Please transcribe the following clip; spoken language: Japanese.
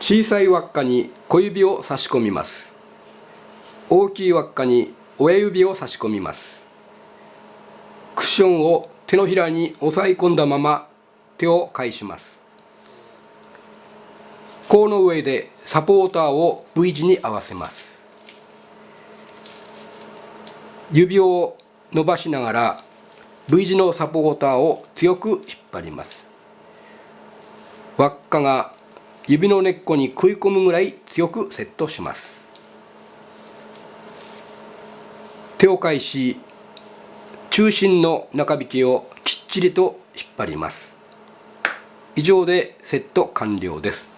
小さい輪っかに小指を差し込みます。大きい輪っかに親指を差し込みます。クッションを手のひらに押さえ込んだまま手を返します。甲の上でサポーターを V 字に合わせます。指を伸ばしながら V 字のサポーターを強く引っ張ります。輪っかが指の根っこに食い込むぐらい強くセットします。手を返し中心の中引きをきっちりと引っ張ります。以上でセット完了です。